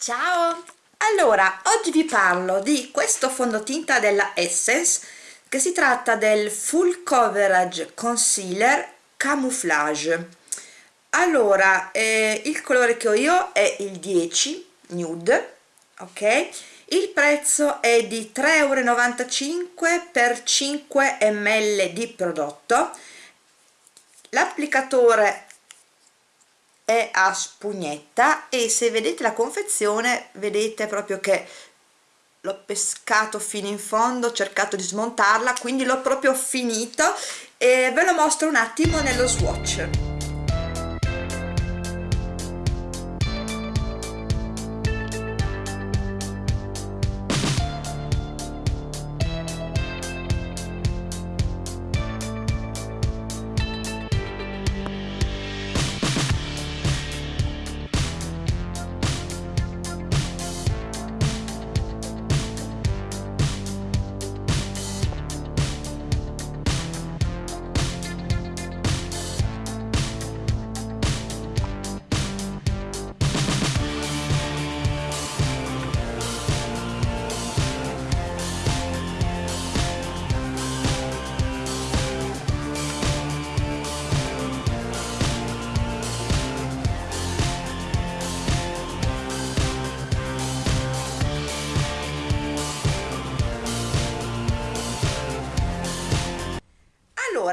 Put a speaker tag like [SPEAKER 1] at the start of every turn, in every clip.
[SPEAKER 1] Ciao! Allora, oggi vi parlo di questo fondotinta della Essence che si tratta del Full Coverage Concealer Camouflage. Allora, eh, il colore che ho io è il 10 Nude, ok? Il prezzo è di 3,95 euro per 5 ml di prodotto. L'applicatore è a spugnetta e se vedete la confezione vedete proprio che l'ho pescato fino in fondo ho cercato di smontarla quindi l'ho proprio finito e ve lo mostro un attimo nello swatch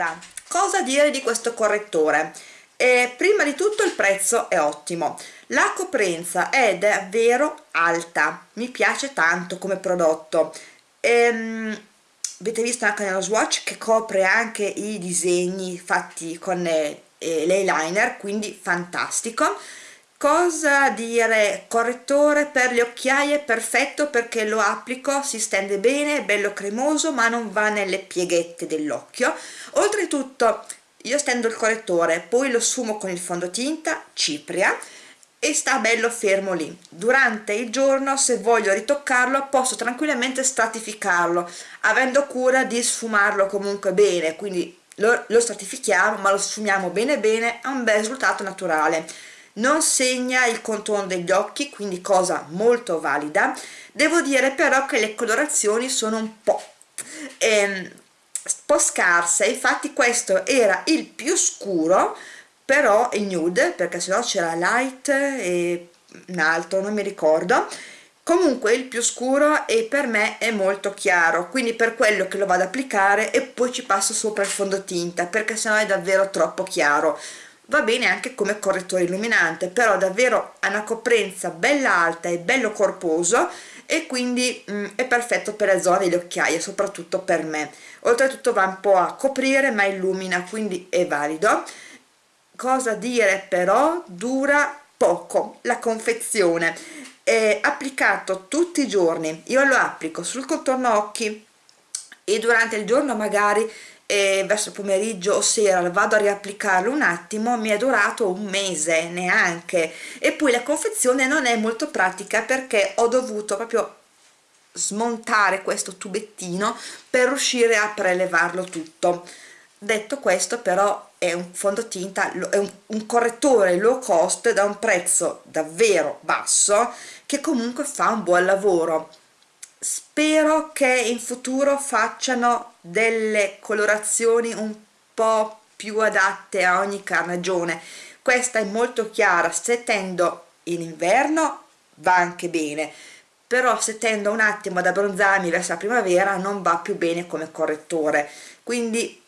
[SPEAKER 1] allora cosa dire di questo correttore? Eh, prima di tutto il prezzo è ottimo. La coprenza è davvero alta. Mi piace tanto come prodotto. Ehm, avete visto anche nello swatch che copre anche i disegni fatti con eh, l'eyeliner quindi fantastico cosa dire? Correttore per le occhiaie perfetto perché lo applico si stende bene è bello cremoso ma non va nelle pieghette dell'occhio. Oltretutto io stendo il correttore poi lo sfumo con il fondotinta cipria e sta bello fermo lì. Durante il giorno se voglio ritoccarlo posso tranquillamente stratificarlo avendo cura di sfumarlo comunque bene. Quindi lo, lo stratifichiamo ma lo sfumiamo bene bene ha un bel risultato naturale non segna il contorno degli occhi quindi cosa molto valida. Devo dire però che le colorazioni sono un po' ehm, po' scarse. Infatti questo era il più scuro però è nude perché sennò c'era light e un altro non mi ricordo. Comunque il più scuro e per me è molto chiaro quindi per quello che lo vado ad applicare e poi ci passo sopra il fondotinta perché sennò è davvero troppo chiaro va bene anche come correttore illuminante però davvero ha una coprenza bella alta e bello corposo e quindi mh, mm, è perfetto per le zone delle occhiaie soprattutto per me. Oltretutto va un po' a coprire ma illumina quindi è valido. Cosa dire però? Dura poco la confezione. È applicato tutti i giorni. Io lo applico sul contorno occhi e durante il giorno magari e verso il pomeriggio o sera vado a riapplicarlo un attimo mi è durato un mese neanche. E poi la confezione non è molto pratica perché ho dovuto proprio smontare questo tubettino per riuscire a prelevarlo tutto. Detto questo però è un fondotinta è un, un correttore low cost da un prezzo davvero basso che comunque fa un buon lavoro spero che in futuro facciano delle colorazioni un po' più adatte a ogni carnagione. Questa è molto chiara se tendo in inverno va anche bene però se tendo un attimo ad abbronzarmi verso la primavera non va più bene come correttore. Quindi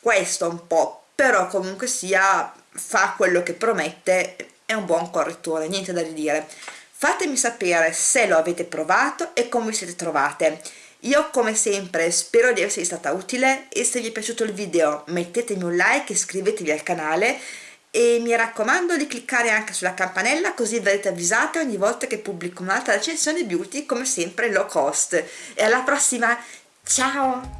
[SPEAKER 1] questo un po' però comunque sia fa quello che promette è un buon correttore niente da ridire fatemi sapere se lo avete provato e come vi siete trovate. Io come sempre spero di esservi stata utile e se vi è piaciuto il video mettetemi un like iscrivetevi al canale e mi raccomando di cliccare anche sulla campanella così verrete avvisate ogni volta che pubblico un'altra recensione beauty come sempre low cost. E alla prossima! Ciao